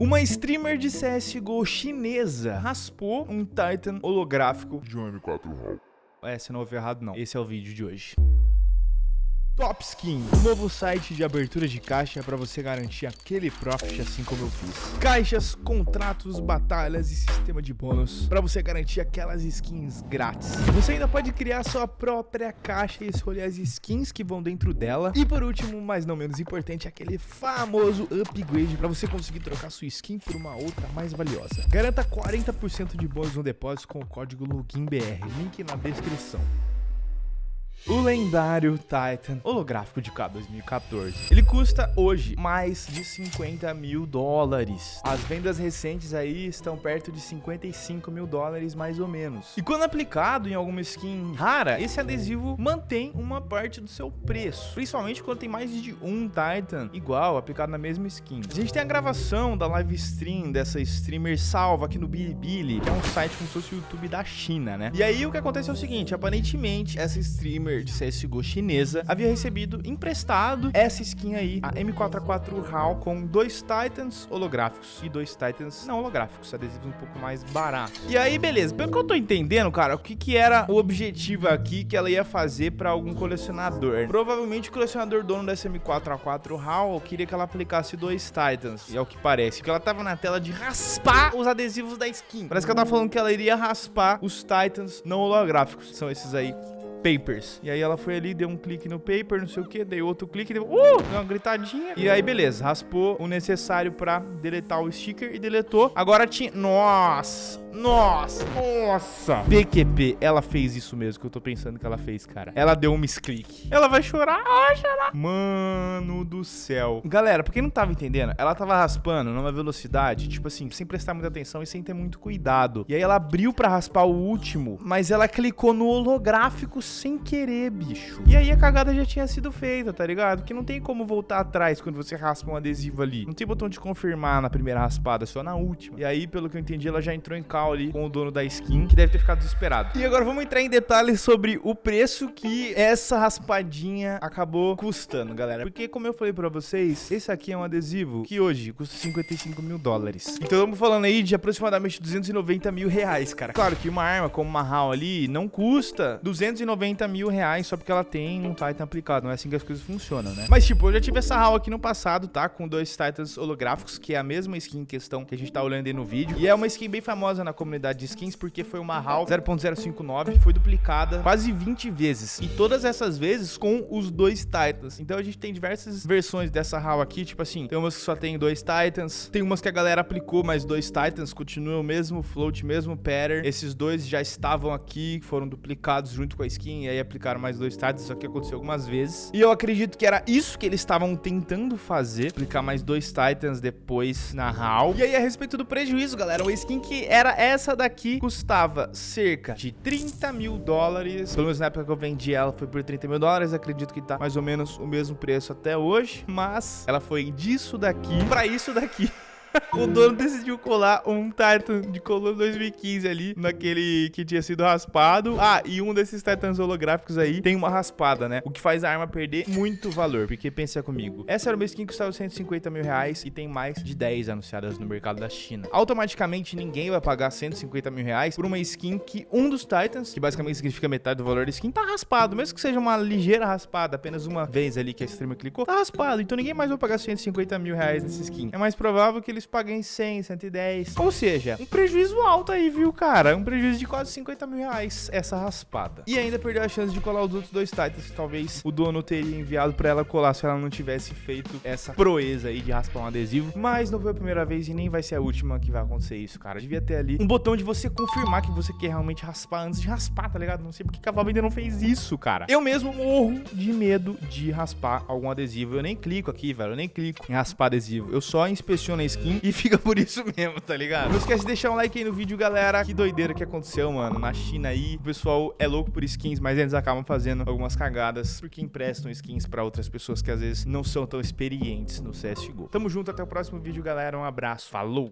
Uma streamer de CSGO chinesa raspou um Titan holográfico de um M4 HAL. É, você não ouviu errado não. Esse é o vídeo de hoje. Top Skin, um novo site de abertura de caixa para você garantir aquele profit assim como eu fiz. Caixas, contratos, batalhas e sistema de bônus para você garantir aquelas skins grátis. Você ainda pode criar sua própria caixa e escolher as skins que vão dentro dela. E por último, mas não menos importante, aquele famoso upgrade para você conseguir trocar sua skin por uma outra mais valiosa. Garanta 40% de bônus no depósito com o código LOGINBR, link na descrição. O lendário Titan holográfico de K 2014. Ele custa hoje mais de 50 mil dólares. As vendas recentes aí estão perto de 55 mil dólares mais ou menos. E quando aplicado em alguma skin rara, esse adesivo mantém uma parte do seu preço. Principalmente quando tem mais de um Titan igual aplicado na mesma skin. A gente tem a gravação da live stream dessa streamer salva aqui no Bilibili, que é um site como se fosse o YouTube da China, né? E aí o que acontece é o seguinte, aparentemente essa streamer streamer de CSGO chinesa havia recebido emprestado essa skin aí, a M4A4 HAL, com dois Titans holográficos e dois Titans não holográficos, adesivos um pouco mais baratos. E aí, beleza, pelo que eu tô entendendo, cara, o que que era o objetivo aqui que ela ia fazer pra algum colecionador? Provavelmente o colecionador dono dessa M4A4 HAL queria que ela aplicasse dois Titans, e é o que parece, porque ela tava na tela de raspar os adesivos da skin. Parece que ela tava falando que ela iria raspar os Titans não holográficos, são esses aí papers. E aí ela foi ali, deu um clique no paper, não sei o que, deu outro clique, deu, uh, deu uma gritadinha. E aí, beleza, raspou o necessário pra deletar o sticker e deletou. Agora tinha... Nossa! Nossa, nossa. PQP, ela fez isso mesmo que eu tô pensando que ela fez, cara. Ela deu um misclick. Ela vai chorar, vai chorar. Mano do céu. Galera, pra quem não tava entendendo, ela tava raspando numa velocidade, tipo assim, sem prestar muita atenção e sem ter muito cuidado. E aí ela abriu pra raspar o último, mas ela clicou no holográfico sem querer, bicho. E aí a cagada já tinha sido feita, tá ligado? Que não tem como voltar atrás quando você raspa um adesivo ali. Não tem botão de confirmar na primeira raspada, só na última. E aí, pelo que eu entendi, ela já entrou em calma ali com o dono da skin, que deve ter ficado desesperado. E agora vamos entrar em detalhes sobre o preço que essa raspadinha acabou custando, galera. Porque, como eu falei pra vocês, esse aqui é um adesivo que hoje custa 55 mil dólares. Então estamos falando aí de aproximadamente 290 mil reais, cara. Claro que uma arma como uma HAL ali não custa 290 mil reais só porque ela tem um Titan aplicado. Não é assim que as coisas funcionam, né? Mas, tipo, eu já tive essa HAL aqui no passado, tá? Com dois Titans holográficos, que é a mesma skin em questão que a gente tá olhando aí no vídeo. E é uma skin bem famosa na comunidade de skins porque foi uma HAL 0.059, foi duplicada quase 20 vezes. E todas essas vezes com os dois Titans. Então a gente tem diversas versões dessa HAL aqui, tipo assim, tem umas que só tem dois Titans, tem umas que a galera aplicou mais dois Titans, continua o mesmo float, mesmo pattern. Esses dois já estavam aqui, foram duplicados junto com a skin e aí aplicaram mais dois Titans, isso aqui aconteceu algumas vezes. E eu acredito que era isso que eles estavam tentando fazer, aplicar mais dois Titans depois na HAL. E aí a respeito do prejuízo, galera, uma skin que era essa daqui custava cerca de 30 mil dólares. Pelo menos na época que eu vendi ela foi por 30 mil dólares. Acredito que tá mais ou menos o mesmo preço até hoje. Mas ela foi disso daqui pra isso daqui. O dono decidiu colar um Titan de coluna 2015 ali, naquele que tinha sido raspado. Ah, e um desses Titans holográficos aí tem uma raspada, né? O que faz a arma perder muito valor, porque pensa comigo. Essa era uma skin que custava 150 mil reais e tem mais de 10 anunciadas no mercado da China. Automaticamente ninguém vai pagar 150 mil reais por uma skin que um dos Titans, que basicamente significa metade do valor da skin, tá raspado. Mesmo que seja uma ligeira raspada, apenas uma vez ali que a streamer clicou, tá raspado. Então ninguém mais vai pagar 150 mil reais nessa skin. É mais provável que eles paguem 100, 110. Ou seja, um prejuízo alto aí, viu, cara? Um prejuízo de quase 50 mil reais essa raspada. E ainda perdeu a chance de colar os outros dois Titans que talvez o dono teria enviado pra ela colar se ela não tivesse feito essa proeza aí de raspar um adesivo. Mas não foi a primeira vez e nem vai ser a última que vai acontecer isso, cara. Devia ter ali um botão de você confirmar que você quer realmente raspar antes de raspar, tá ligado? Não sei porque a Valve ainda não fez isso, cara. Eu mesmo morro de medo de raspar algum adesivo. Eu nem clico aqui, velho. Eu nem clico em raspar adesivo. Eu só inspeciono a skin e fica por isso mesmo, tá ligado? Não esquece de deixar um like aí no vídeo, galera. Que doideira que aconteceu, mano. Na China aí, o pessoal é louco por skins, mas eles acabam fazendo algumas cagadas porque emprestam skins pra outras pessoas que às vezes não são tão experientes no CSGO. Tamo junto, até o próximo vídeo, galera. Um abraço. Falou!